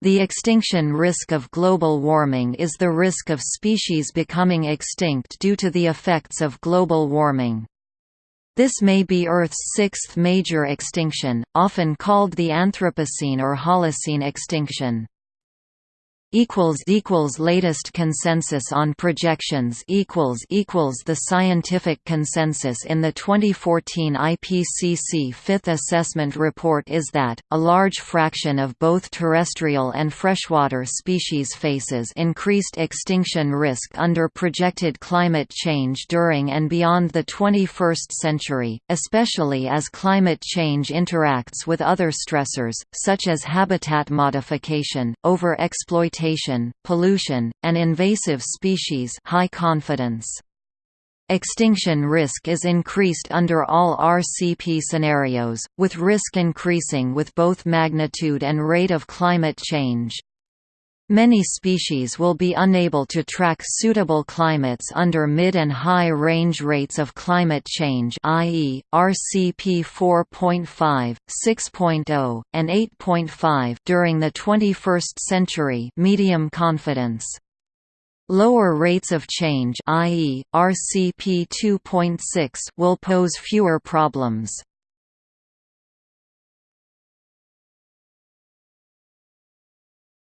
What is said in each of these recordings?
The extinction risk of global warming is the risk of species becoming extinct due to the effects of global warming. This may be Earth's sixth major extinction, often called the Anthropocene or Holocene extinction equals equals latest consensus on projections equals equals the scientific consensus in the 2014 IPCC fifth assessment report is that a large fraction of both terrestrial and freshwater species faces increased extinction risk under projected climate change during and beyond the 21st century especially as climate change interacts with other stressors such as habitat modification overexploitation pollution, and invasive species high confidence. Extinction risk is increased under all RCP scenarios, with risk increasing with both magnitude and rate of climate change. Many species will be unable to track suitable climates under mid and high range rates of climate change i.e., RCP 4.5, 6.0, and 8.5 during the 21st century medium confidence. Lower rates of change i.e., RCP 2.6 will pose fewer problems.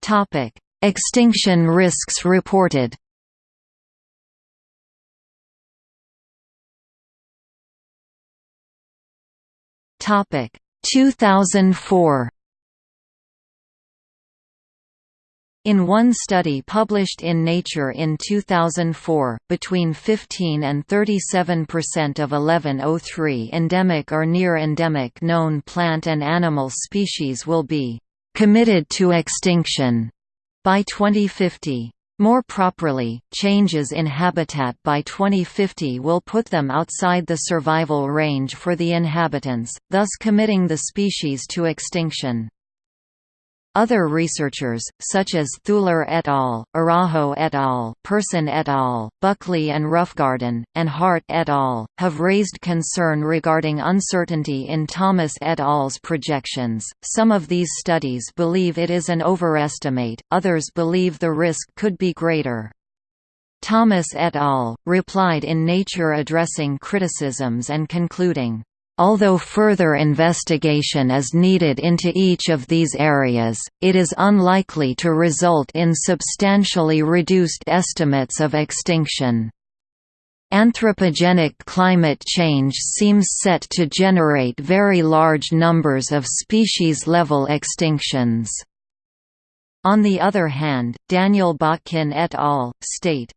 Topic Extinction risks reported Topic 2004 In one study published in Nature in 2004, between 15 and 37 percent of 1103 endemic or near-endemic known plant and animal species will be "...committed to extinction." By 2050. More properly, changes in habitat by 2050 will put them outside the survival range for the inhabitants, thus committing the species to extinction. Other researchers, such as Thuiller et al., Araujo et al., Pearson et al., Buckley and Roughgarden, and Harte et al., have raised concern regarding uncertainty in Thomas et al.'s projections. Some of these studies believe it is an overestimate, others believe the risk could be greater. Thomas et al. replied in Nature addressing criticisms and concluding, Although further investigation is needed into each of these areas, it is unlikely to result in substantially reduced estimates of extinction. Anthropogenic climate change seems set to generate very large numbers of species-level extinctions. On the other hand, Daniel Botkin et al. state,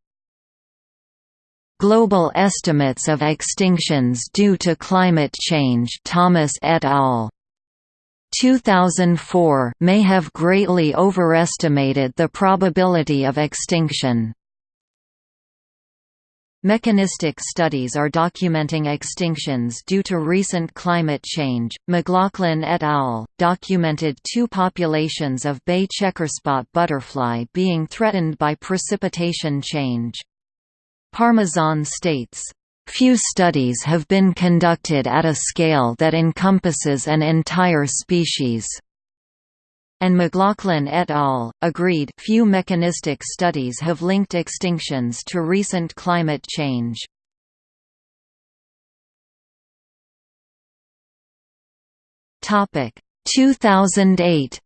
Global estimates of extinctions due to climate change Thomas et al. 2004 may have greatly overestimated the probability of extinction. Mechanistic studies are documenting extinctions due to recent climate change. McLaughlin et al. documented two populations of bay checkerspot butterfly being threatened by precipitation change. Parmesan states, Few studies have been conducted at a scale that encompasses an entire species. And McLaughlin et al. agreed few mechanistic studies have linked extinctions to recent climate change. Topic 2008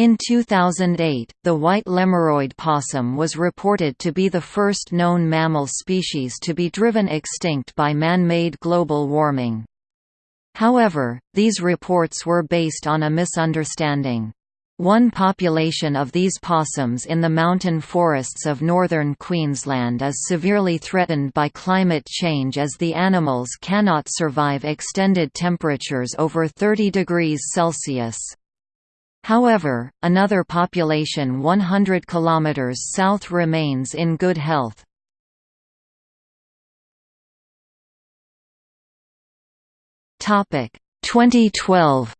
In 2008, the white lemuroid possum was reported to be the first known mammal species to be driven extinct by man-made global warming. However, these reports were based on a misunderstanding. One population of these possums in the mountain forests of northern Queensland is severely threatened by climate change as the animals cannot survive extended temperatures over 30 degrees Celsius. However, another population 100 km south remains in good health. Topic 2012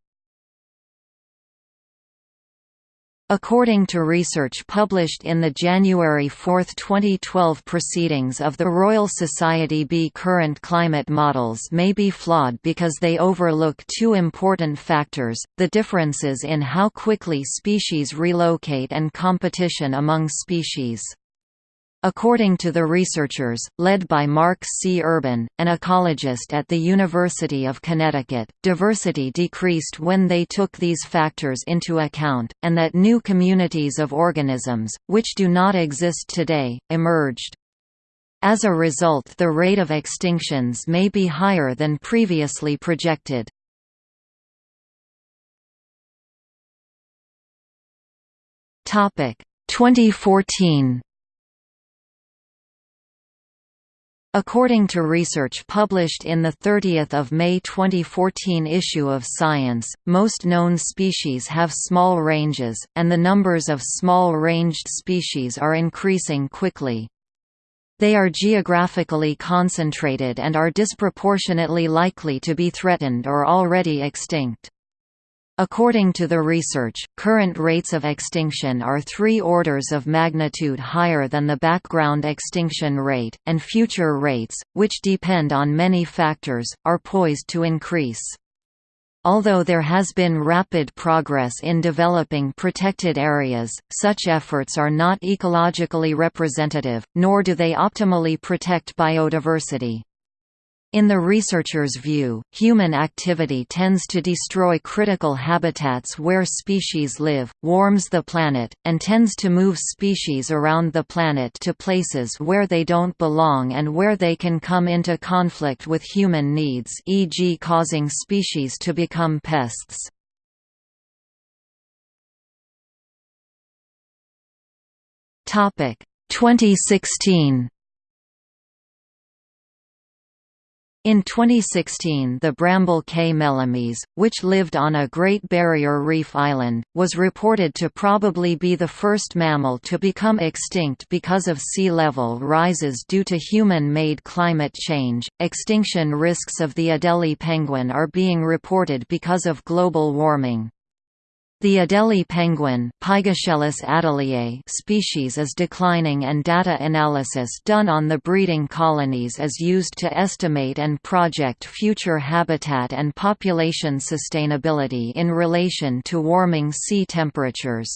According to research published in the January 4, 2012 proceedings of the Royal Society B current climate models may be flawed because they overlook two important factors, the differences in how quickly species relocate and competition among species. According to the researchers, led by Mark C. Urban, an ecologist at the University of Connecticut, diversity decreased when they took these factors into account, and that new communities of organisms, which do not exist today, emerged. As a result the rate of extinctions may be higher than previously projected. Topic 2014 According to research published in the 30 May 2014 issue of Science, most known species have small ranges, and the numbers of small-ranged species are increasing quickly. They are geographically concentrated and are disproportionately likely to be threatened or already extinct. According to the research, current rates of extinction are three orders of magnitude higher than the background extinction rate, and future rates, which depend on many factors, are poised to increase. Although there has been rapid progress in developing protected areas, such efforts are not ecologically representative, nor do they optimally protect biodiversity. In the researchers' view, human activity tends to destroy critical habitats where species live, warms the planet, and tends to move species around the planet to places where they don't belong and where they can come into conflict with human needs e.g. causing species to become pests. Topic 2016 In 2016 the Bramble Cay melomys, which lived on a Great Barrier Reef island, was reported to probably be the first mammal to become extinct because of sea level rises due to human-made climate change. Extinction risks of the Adelie penguin are being reported because of global warming. The Adelie penguin species is declining and data analysis done on the breeding colonies is used to estimate and project future habitat and population sustainability in relation to warming sea temperatures.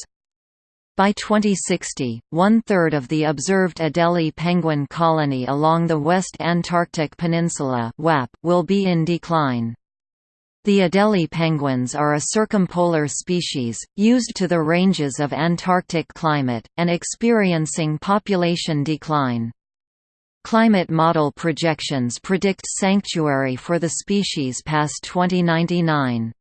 By 2060, one-third of the observed Adelie penguin colony along the West Antarctic Peninsula will be in decline. The Adelie penguins are a circumpolar species, used to the ranges of Antarctic climate, and experiencing population decline. Climate model projections predict sanctuary for the species past 2099.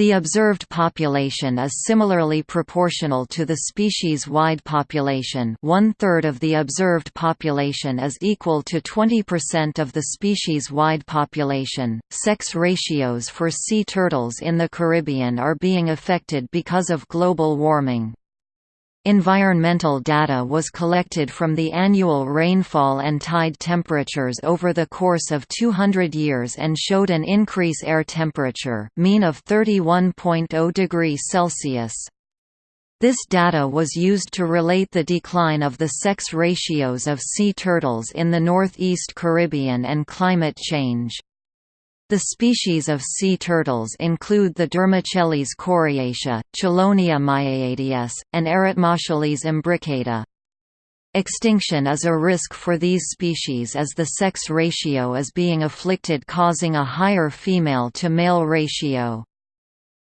The observed population is similarly proportional to the species-wide population one-third of the observed population is equal to 20% of the species-wide population. Sex ratios for sea turtles in the Caribbean are being affected because of global warming. Environmental data was collected from the annual rainfall and tide temperatures over the course of 200 years and showed an increase air temperature mean of 31.0 degrees Celsius. This data was used to relate the decline of the sex ratios of sea turtles in the Northeast Caribbean and climate change. The species of sea turtles include the Dermochelys coriacea, Chelonia mydas, and Eretmochelys imbricata. Extinction is a risk for these species as the sex ratio is being afflicted causing a higher female-to-male ratio.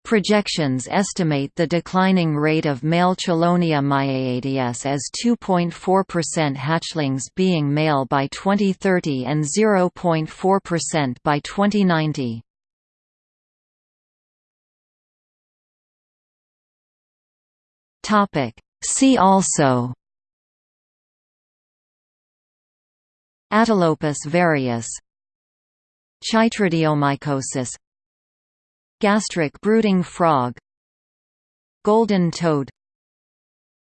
Projections estimate the declining rate of male Chelonia mydas as 2.4% hatchlings being male by 2030 and 0.4% by 2090. See also Atelopus varius Chytridiomycosis Gastric brooding frog Golden toad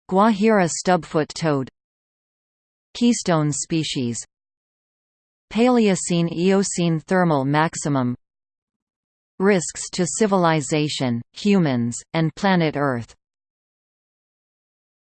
Guajira stubfoot toad Keystone species Paleocene–Eocene thermal maximum Risks to civilization, humans, and planet Earth